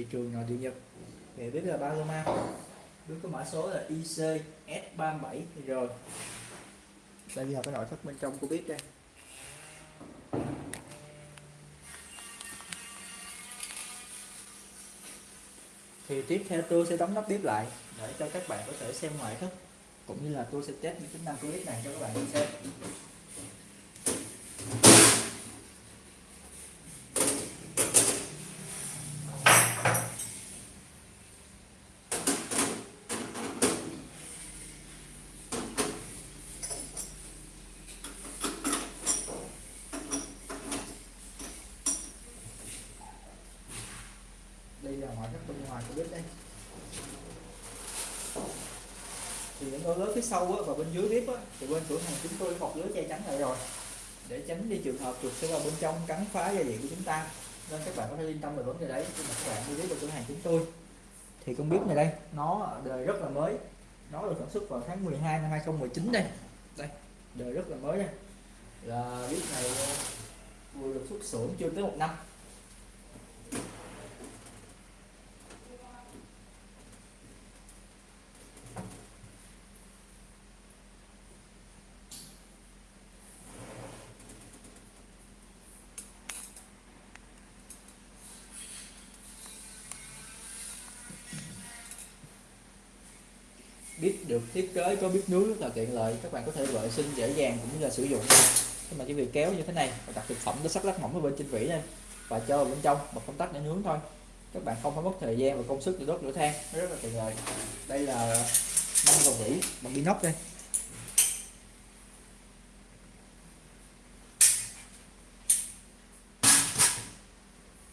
thị trường nội địa Nhật. Thì biết là Paloma biết có mã số là IC S37 rồi đây là cái nội thất bên trong của biết đây. Thì tiếp theo tôi sẽ đóng nắp bếp lại để cho các bạn có thể xem ngoại thất, cũng như là tôi sẽ test những tính năng của bếp này cho các bạn xem. Hỏi các bên ngoài của bếp đây. Thì những đôi lớn phía sau á, và bên dưới bếp á, thì bên cửa hàng chúng tôi bọc lưới che chắn lại rồi. Để tránh đi trường hợp chuột sẽ vào bên trong cắn phá gia vị của chúng ta. Nên các bạn có thể yên tâm về vấn đề đấy khi mà các bạn mua bếp vào cửa hàng chúng tôi. Thì con bếp này đây nó đời rất là mới. Nó được sản xuất vào tháng 12 năm 2019 đây. Đây đời rất là mới đây. Là bếp này ờ, vừa được xuất xưởng chưa tới một năm. Bếp được thiết kế, có bếp nướng rất là tiện lợi. Các bạn có thể vệ sinh dễ dàng cũng như là sử dụng. Nhưng mà chỉ việc kéo như thế này và đặt thực phẩm nó sắc lát mỏng ở bên trên vỉ đây và cho vào bên trong bật công tắc để nướng thôi. Các bạn không phải mất thời gian và công sức để đốt lửa than. Nó rất là tiện lợi. Đây là năm đầu vỉ bằng inox đây.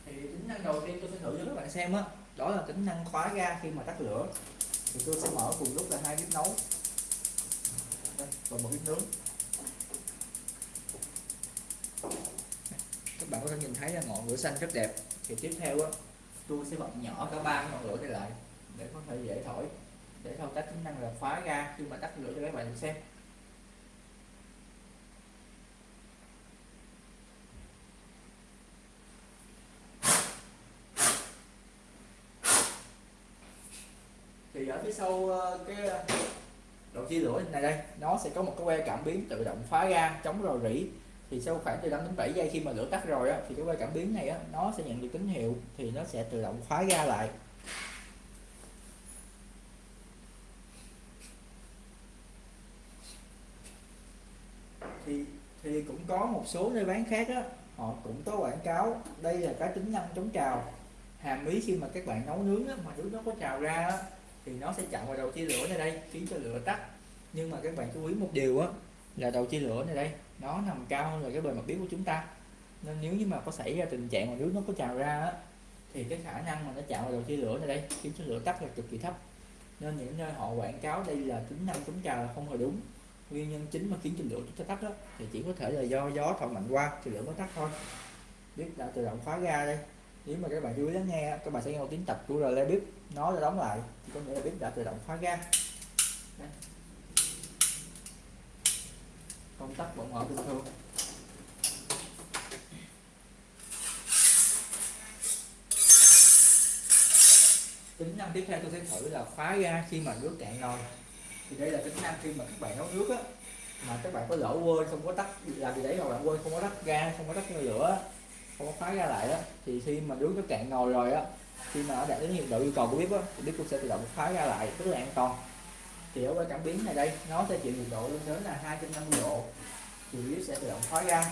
Thì tính năng đầu tiên tôi sẽ thử cho các bạn xem á, đó là tính năng khóa ga khi mà tắt lửa thì tôi sẽ mở cùng lúc là hai bếp nấu. Đây, và một bếp nướng. Các bạn có thể nhìn thấy là ngọn lửa xanh rất đẹp. Thì tiếp theo á tôi sẽ bật nhỏ cả ba ngọn lửa này lại để có thể dễ thổi. Để thao tác tính năng là khóa ga khi mà tắt lửa cho các bạn xem thì ở phía sau ờ, cái ờ, đầu chia lửa này đây. nó sẽ có một cái que cảm biến tự động phá ga chống rò rỉ. Thì sau khoảng từ 5 đến 7 giây khi mà lửa tắt rồi á, thì cái que cảm biến này á, nó sẽ nhận được tín hiệu thì nó sẽ tự động khóa ga lại. Thì thì cũng có một số nơi bán khác á họ cũng có quảng cáo đây là cái tính năng chống trào. Hàm ý khi mà các bạn nấu nướng á, mà nước nó có trào ra á, thì nó sẽ chặn vào đầu chia lửa này đây, khiến cho lửa tắt. Nhưng mà các bạn chú ý một điều á, là đầu chia lửa này đây, nó nằm cao hơn là cái bề mặt biếu của chúng ta. Nên nếu như mà có xảy ra tình trạng mà nước nó có trào ra á, thì cái khả năng mà nó chạm vào đầu chia lửa này đây, khiến cho lửa tắt là cực kỳ thấp. Nên những nơi họ quảng cáo đây là tính năng chống trào là không hề đúng. Nguyên nhân chính mà khiến cho lửa chúng ta tắt đó thì chỉ có thể là do gió thổi mạnh qua thì lửa mới tắt thôi. Bếp đã tự động khóa ga đây nếu mà các bạn chú ý lắng nghe các bạn sẽ nghe một tiếng tập của relay bếp nó đã đóng lại. Thì có nghĩa là bếp đã tự động khóa ga. Công tắc vẫn mở bình thường. Tính năng tiếp theo tôi sẽ thử là khóa ga khi mà nước cạn nồi thì đây là tính năng khi mà các bạn nấu nước á, mà các bạn có lỡ quên không có tắt, làm gì đấy hoặc là quên không có tắt ga, không có tắt lửa không có khóa ra lại đó thì khi mà nước nó cạn ngồi rồi á khi mà nó đạt đến nhiệt độ yêu cầu của bếp á thì bếp cũng sẽ tự động khóa ra lại rất là an toàn. Thì ở cái cảm biến này đây nó sẽ chịu nhiệt độ lên đến là 250 độ thì bếp sẽ tự động khóa ra.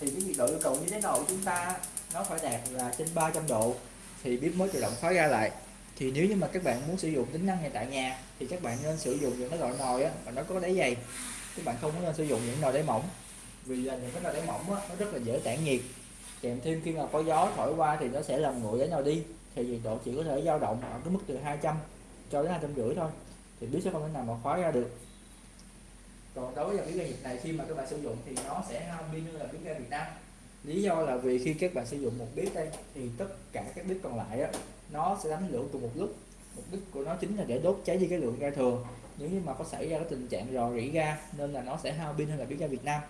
Thì cái nhiệt độ yêu cầu như thế nào của chúng ta nó phải đạt là trên 300 độ thì bếp mới tự động khóa ra lại. Thì nếu như mà các bạn muốn sử dụng tính năng này tại nhà thì các bạn nên sử dụng những cái loại nồi á mà nó có đáy dày. Các bạn không có nên sử dụng những nồi đáy mỏng vì là những cái nồi đáy mỏng á, nó rất là dễ tản nhiệt kèm thêm khi mà có gió thổi qua thì nó sẽ làm nguội với nhau đi. Thì nhiệt độ chỉ có thể dao động ở cái mức từ 200 cho đến hai trăm rưỡi thôi. Thì biết sẽ không thể nào mà khóa ra được. Còn đối với cái ga nhiệt này khi mà các bạn sử dụng thì nó sẽ hao pin hơn là biến ga Việt Nam. Lý do là vì khi các bạn sử dụng một bếp đây thì tất cả các bếp còn lại á, nó sẽ đánh lửa cùng một lúc. Mục đích của nó chính là để đốt cháy đi cái lượng ga thường. nếu như mà có xảy ra cái tình trạng rò rỉ ga nên là nó sẽ hao pin hơn là bếp ga Việt Nam.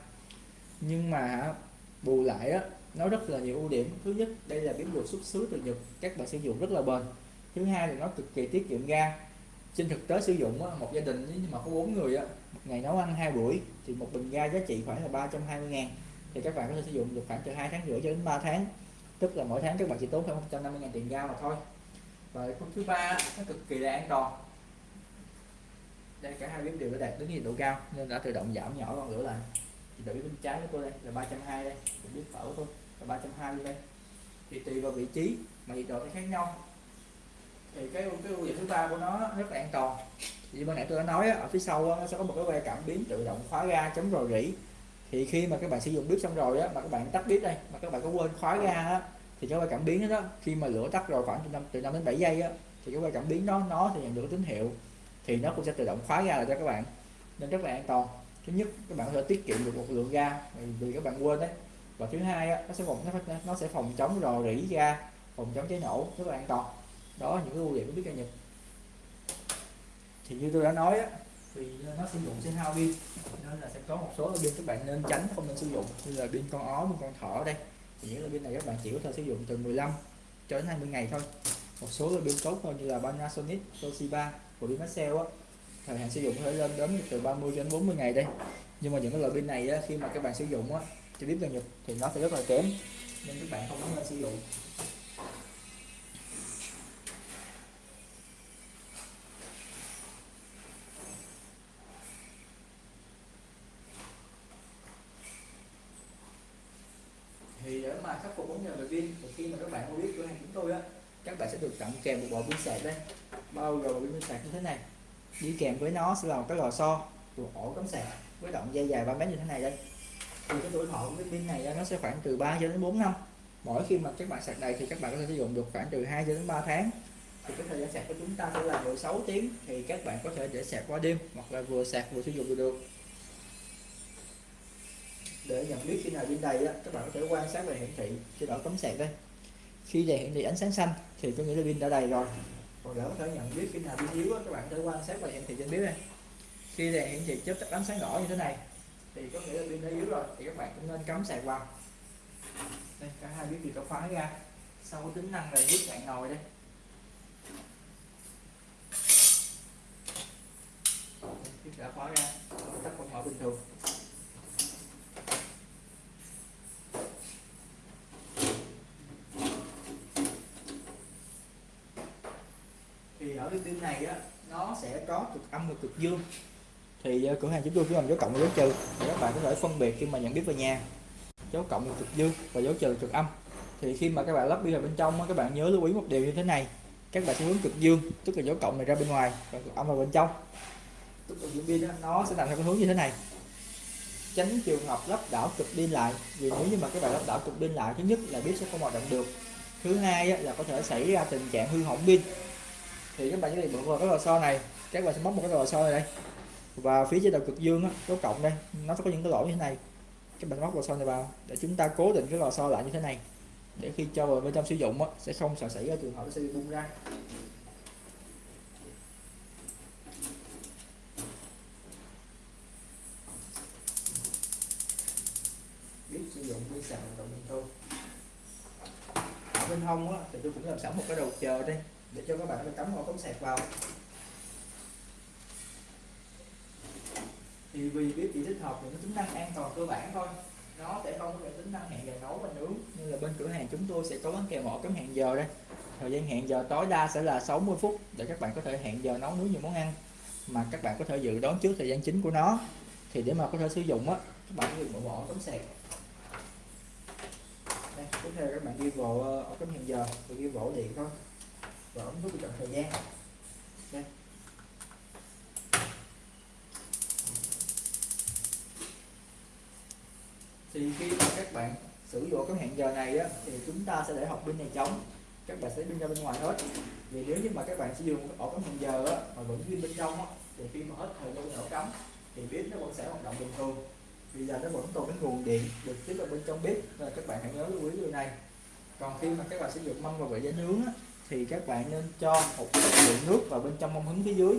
Nhưng mà bù lại á nó rất là nhiều ưu điểm. Thứ nhất, đây là biến được xuất xứ từ nhật, các bạn sử dụng rất là bền. Thứ hai là nó cực kỳ tiết kiệm ga. Trên thực tế sử dụng một gia đình nhưng mà có bốn người một ngày nấu ăn hai buổi, thì một bình ga giá trị khoảng là 320 ngàn. Thì các bạn có thể sử dụng được khoảng từ hai tháng rưỡi cho đến 3 tháng. Tức là mỗi tháng các bạn chỉ tốn khoảng 150 ngàn tiền ga mà thôi. Và khúc thứ ba nó cực kỳ là an toàn. Đây, cả hai bếp đều đã đạt đến nhiệt độ cao, nên đã tự động giảm nhỏ con lửa lại. Thì bếp bên trái của tôi đây là 320 đây bếp phở của tôi là 320 đây. Thì tùy vào vị trí mà nhiệt độ sẽ khác nhau. Thì cái cái ưu điểm thứ ba của nó rất là an toàn. Như ban nãy tôi đã nói ở phía sau nó sẽ có một cái que cảm biến tự động khóa ga chống rò rỉ. Thì khi mà các bạn sử dụng bếp xong rồi á, mà các bạn tắt bếp đây, mà các bạn có quên khóa ga á, thì cái que cảm biến đó khi mà lửa tắt rồi khoảng từ 5 từ 5 đến 7 giây á, thì cái que cảm biến đó, nó thì nhận được tín hiệu. Thì nó cũng sẽ tự động khóa ga lại cho các bạn. Nên rất là an toàn. Thứ nhất, các bạn có thể tiết kiệm được một lượng ga vì các bạn quên đấy và thứ hai á, nó sẽ phòng nó, nó sẽ phòng chống rò rỉ ga phòng chống cháy nổ rất là an toàn. Đó là những cái ưu điểm của bếp ga nhật. Thì như tôi đã nói á, thì nó sử dụng sẽ hao pin nên là sẽ có một số pin các bạn nên tránh không nên sử dụng như là pin con ó pin con thỏ đây. Thì những pin này các bạn chỉ có thể sử dụng từ 15 cho đến 20 ngày thôi. Một số pin tốt hơn như là Panasonic Toshiba của pin Maxell á. Thời hạn sử dụng có thể lên đến từ 30 đến 40 ngày đây. Nhưng mà những cái loại pin này á, khi mà các bạn sử dụng á cho biết là nhật thì nó sẽ rất là kém, nên các bạn không nên sử dụng. Thì để mà khắc phục vấn đề về pin, thì khi mà các bạn mua biết cửa hàng chúng tôi á, các bạn sẽ được tặng kèm một bộ pin sạc đây. Bao gồm pin sạc như thế này. Đi kèm với nó sẽ là một cái lò xo một ổ cắm sạc với động dây dài 3 mét như thế này đây thì cái tuổi thọ của cái pin này nó sẽ khoảng từ 3 cho đến 4 năm. Mỗi khi mà các bạn sạc đầy thì các bạn có thể sử dụng được khoảng từ 2 cho đến 3 tháng. Thì cái thời gian sạc của chúng ta sẽ là 16 tiếng thì các bạn có thể để sạc qua đêm hoặc là vừa sạc vừa sử dụng được. Để nhận biết khi nào pin đầy á, các bạn có thể quan sát về hiển thị trên ổ cấm sạc đây. Khi đèn hiển thị ánh sáng xanh thì có nghĩa là pin đã đầy rồi. Còn để có thể nhận biết khi nào pin yếu á, các bạn có thể quan sát về hiển thị trên biết đây. Khi đèn hiển thị chớp tắt ánh sáng đỏ như thế này thì có nghĩa là pin đã yếu rồi, thì các bạn cũng nên cắm sạc vào. Đây, cả hai bếp gì có khóa ra. Sau có tính năng là giúp bạn ngồi đây. Bếp đã khóa ra tắt con mở bình thường. Thì ở cái pin này á, nó sẽ có cực âm và cực dương thì ờ, cửa hàng chúng tôi chỉ làm dấu cộng và dấu trừ. Để các bạn có thể phân biệt khi mà nhận biết về nhà. Dấu cộng là cực dương và dấu trừ cực âm. Thì khi mà các bạn lắp pin vào bên trong các bạn nhớ lưu ý một điều như thế này. Các bạn sẽ hướng cực dương, tức là dấu cộng này ra bên ngoài và cực âm vào bên trong. Tức là pin nó sẽ nằm theo cái hướng như thế này. Tránh trường hợp lắp đảo cực pin lại, vì nếu như mà các bạn lắp đảo cực pin lại, thứ nhất là biết sẽ không hoạt động được. Thứ hai là có thể xảy ra tình trạng hư hỏng pin. Thì các bạn chỉ cần vào cái lò xo này. Các bạn sẽ móc một cái lò xo này đây và phía trên đầu cực dương á, dấu cộng đây nó có những cái lỗ như thế này. Các bạn móc lò xo này vào để chúng ta cố định cái lò xo lại như thế này. Để khi cho vào bên trong sử dụng á, sẽ không sợ xảy ra trường hợp nó sẽ bị bung ra. Biết sử dụng pin sạc động điện thôi. Ở bên hông á, thì tôi cũng làm sẵn một cái đầu chờ đây để cho các bạn cắm ổ cắm sạc vào. Thì vì biết chỉ tích hợp những tính năng an toàn cơ bản thôi. Nó sẽ không có tính năng hẹn giờ nấu và nướng như là bên cửa hàng chúng tôi sẽ có gắn kèm ổ cắm hẹn giờ đây. Thời gian hẹn giờ tối đa sẽ là 60 phút để các bạn có thể hẹn giờ nấu nướng những món ăn mà các bạn có thể dự đoán trước thời gian chính của nó. Thì để mà có thể sử dụng á các bạn dùng một ổ cắm sạc. Đây, tiếp theo các bạn ghi vào ổ cắm hẹn giờ. Và ghi vào điện thôi. Và ống nút chọn thời gian. Đây thì khi mà các bạn sử dụng cái hẹn giờ này á, thì chúng ta sẽ để học pin này trống các bạn sẽ pin ra bên ngoài hết. Vì nếu như mà các bạn sử dụng ổ cắm hẹn giờ á, mà vẫn pin bên trong á, thì khi mà hết thời gian ổ cắm thì bếp nó vẫn sẽ hoạt động bình thường. Bây giờ nó vẫn còn cái nguồn điện được tiếp vào bên trong bếp nên các bạn hãy nhớ lưu ý điều này. Còn khi mà các bạn sử dụng mâm và vải giá nướng á, thì các bạn nên cho một lượng nước vào bên trong mâm hứng phía dưới.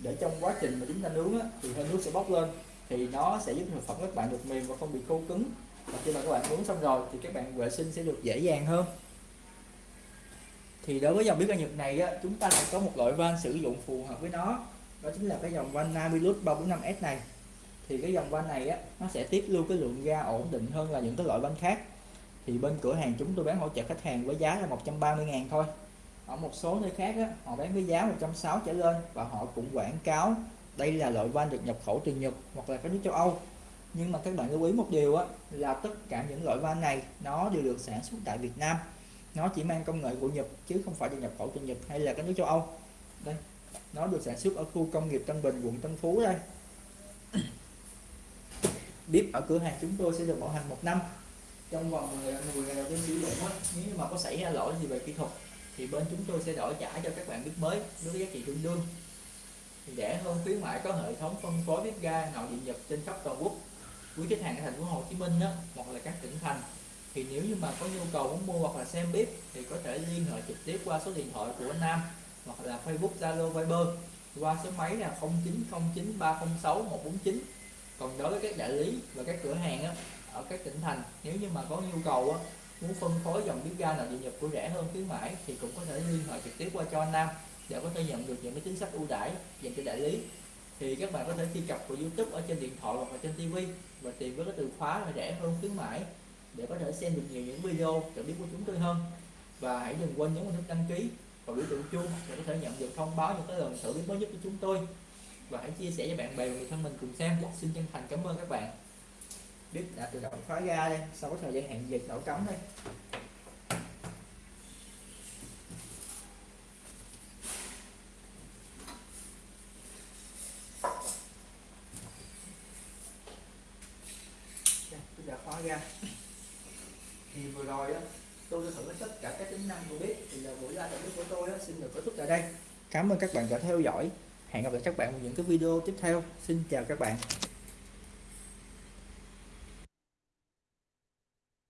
Để trong quá trình mà chúng ta nướng á, thì hơi nước sẽ bốc lên thì nó sẽ giúp thực phẩm các bạn được mềm và không bị khô cứng. Và khi mà các bạn uống xong rồi thì các bạn vệ sinh sẽ được dễ dàng hơn. Thì đối với dòng bếp ga Nhật này á, chúng ta lại có một loại van sử dụng phù hợp với nó. Đó chính là cái dòng van Namilus 345S này. Thì cái dòng van này á, nó sẽ tiết lưu cái lượng ga ổn định hơn là những cái loại van khác. Thì bên cửa hàng chúng tôi bán hỗ trợ khách hàng với giá là 130 ngàn thôi. Ở một số nơi khác á, họ bán với giá 160 trở lên và họ cũng quảng cáo đây là loại van được nhập khẩu từ Nhật hoặc là các nước châu Âu. Nhưng mà các bạn lưu ý một điều á, là tất cả những loại van này nó đều được sản xuất tại Việt Nam. Nó chỉ mang công nghệ của Nhật chứ không phải được nhập khẩu từ Nhật hay là các nước châu Âu. Đây nó được sản xuất ở khu công nghiệp Tân Bình quận Tân Phú đây. Bếp ở cửa hàng chúng tôi sẽ được bảo hành một năm. Trong vòng 10 ngày đầu tiên sử dụng á, nếu mà có xảy ra lỗi gì về kỹ thuật thì bên chúng tôi sẽ đổi trả cho các bạn bếp mới với giá trị tương đương rẻ hơn khuyến mãi có hệ thống phân phối bếp ga nội địa Nhật trên khắp toàn quốc quý khách hàng ở thành phố Hồ Chí Minh đó, hoặc là các tỉnh thành thì nếu như mà có nhu cầu muốn mua hoặc là xem bếp thì có thể liên hệ trực tiếp qua số điện thoại của anh Nam hoặc là Facebook Zalo Viber qua số máy là 0909306149 còn đối với các đại lý và các cửa hàng á, ở các tỉnh thành nếu như mà có nhu cầu á, muốn phân phối dòng bếp ga nội địa Nhật của rẻ hơn khuyến mãi thì cũng có thể liên hệ trực tiếp qua cho anh Nam để có thể nhận được những cái chính sách ưu đãi dành cho đại lý. Thì các bạn có thể truy cập vào YouTube ở trên điện thoại hoặc là trên TV và tìm với cái từ khóa là rẻ hơn khuyến mãi để có thể xem được nhiều những video trợ biết của chúng tôi hơn. Và hãy đừng quên nhấn vào nút đăng ký và biểu tượng chuông để có thể nhận được thông báo những cái lần thử biết mới nhất của chúng tôi. Và hãy chia sẻ với bạn bè và người thân mình cùng xem. Xin chân thành cảm ơn các bạn. Biết đã tự động khóa ra đây. Sau thời gian hạn dịch đổ cấm đây. Ga thì vừa rồi á tôi đã thử tất cả các tính năng của bếp thì là buổi live bếp của tôi á, xin được kết thúc tại đây. Cảm ơn các bạn đã theo dõi. Hẹn gặp lại các bạn vào những cái video tiếp theo. Xin chào các bạn